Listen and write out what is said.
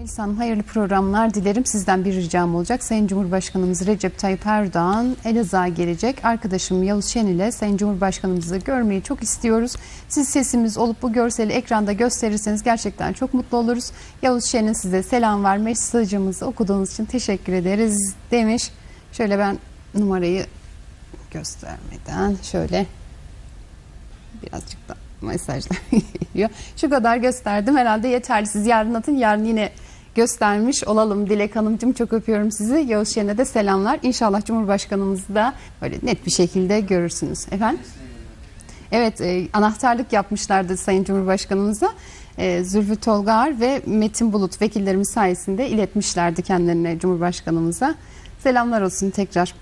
Melis Hanım hayırlı programlar dilerim. Sizden bir ricam olacak. Sayın Cumhurbaşkanımız Recep Tayyip Erdoğan Elazığ'a gelecek. Arkadaşım Yavuz Şen ile Sayın Cumhurbaşkanımızı görmeyi çok istiyoruz. Siz sesimiz olup bu görseli ekranda gösterirseniz gerçekten çok mutlu oluruz. Yavuz Şen'in size selam var. Mesajımızı okuduğunuz için teşekkür ederiz demiş. Şöyle ben numarayı göstermeden şöyle birazcık da mesajlar geliyor. Şu kadar gösterdim herhalde yeterli. Siz yarın atın yarın yine göstermiş olalım. Dilek Hanımcığım çok öpüyorum sizi. Yavuz Şen'e de selamlar. İnşallah Cumhurbaşkanımızı da böyle net bir şekilde görürsünüz. Efendim? Evet e, anahtarlık yapmışlardı Sayın Cumhurbaşkanımıza. E, Zülfü Tolgar ve Metin Bulut vekillerimiz sayesinde iletmişlerdi kendilerine Cumhurbaşkanımıza. Selamlar olsun tekrar.